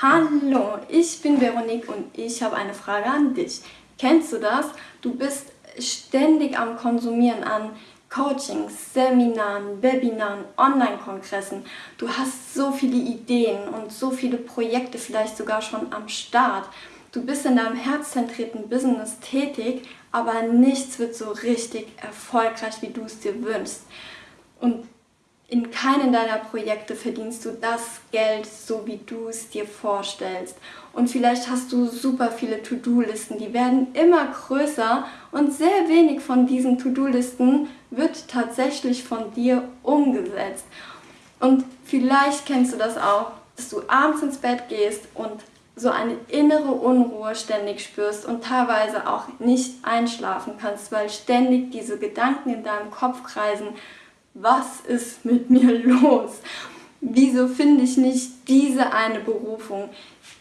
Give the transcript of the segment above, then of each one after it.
Hallo, ich bin Veronique und ich habe eine Frage an dich. Kennst du das? Du bist ständig am Konsumieren an Coachings, Seminaren, Webinaren, Online-Kongressen. Du hast so viele Ideen und so viele Projekte vielleicht sogar schon am Start. Du bist in deinem herzzentrierten Business tätig, aber nichts wird so richtig erfolgreich, wie du es dir wünschst. In keinem deiner Projekte verdienst du das Geld, so wie du es dir vorstellst. Und vielleicht hast du super viele To-Do-Listen, die werden immer größer und sehr wenig von diesen To-Do-Listen wird tatsächlich von dir umgesetzt. Und vielleicht kennst du das auch, dass du abends ins Bett gehst und so eine innere Unruhe ständig spürst und teilweise auch nicht einschlafen kannst, weil ständig diese Gedanken in deinem Kopf kreisen, was ist mit mir los? Wieso finde ich nicht diese eine Berufung,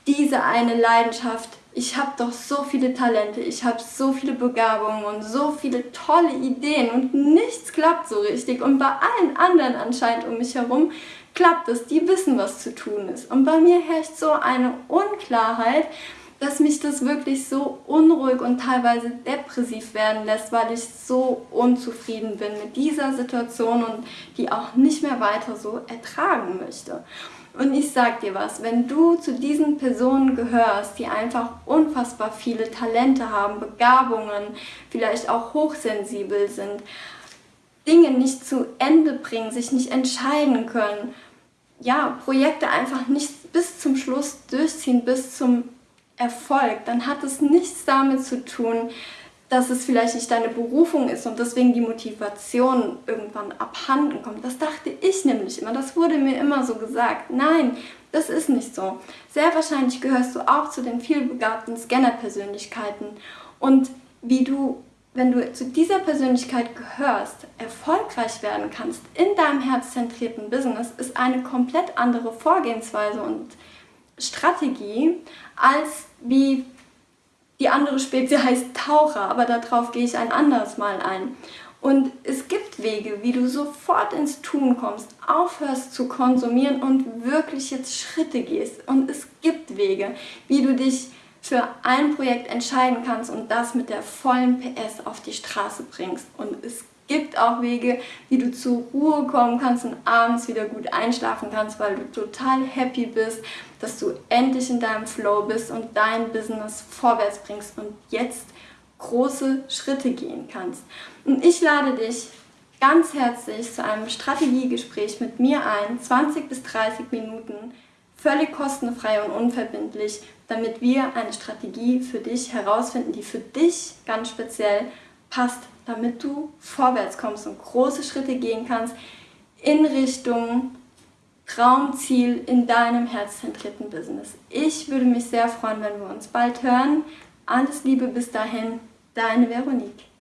diese eine Leidenschaft? Ich habe doch so viele Talente, ich habe so viele Begabungen und so viele tolle Ideen und nichts klappt so richtig. Und bei allen anderen anscheinend um mich herum klappt es, die wissen, was zu tun ist. Und bei mir herrscht so eine Unklarheit, dass mich das wirklich so unruhig und teilweise depressiv werden lässt, weil ich so unzufrieden bin mit dieser Situation und die auch nicht mehr weiter so ertragen möchte. Und ich sag dir was, wenn du zu diesen Personen gehörst, die einfach unfassbar viele Talente haben, Begabungen, vielleicht auch hochsensibel sind, Dinge nicht zu Ende bringen, sich nicht entscheiden können, ja, Projekte einfach nicht bis zum Schluss durchziehen, bis zum Erfolg, dann hat es nichts damit zu tun, dass es vielleicht nicht deine Berufung ist und deswegen die Motivation irgendwann abhanden kommt. Das dachte ich nämlich immer, das wurde mir immer so gesagt. Nein, das ist nicht so. Sehr wahrscheinlich gehörst du auch zu den vielbegabten Scanner-Persönlichkeiten und wie du, wenn du zu dieser Persönlichkeit gehörst, erfolgreich werden kannst in deinem herzzentrierten Business, ist eine komplett andere Vorgehensweise und Strategie, als wie die andere Spezie heißt Taucher, aber darauf gehe ich ein anderes Mal ein. Und es gibt Wege, wie du sofort ins Tun kommst, aufhörst zu konsumieren und wirklich jetzt Schritte gehst. Und es gibt Wege, wie du dich für ein Projekt entscheiden kannst und das mit der vollen PS auf die Straße bringst. Und es gibt auch Wege, wie du zur Ruhe kommen kannst und abends wieder gut einschlafen kannst, weil du total happy bist, dass du endlich in deinem Flow bist und dein Business vorwärts bringst und jetzt große Schritte gehen kannst. Und ich lade dich ganz herzlich zu einem Strategiegespräch mit mir ein, 20 bis 30 Minuten, völlig kostenfrei und unverbindlich, damit wir eine Strategie für dich herausfinden, die für dich ganz speziell passt, damit du vorwärts kommst und große Schritte gehen kannst in Richtung Traumziel in deinem herzzentrierten Business. Ich würde mich sehr freuen, wenn wir uns bald hören. Alles Liebe bis dahin, deine Veronique.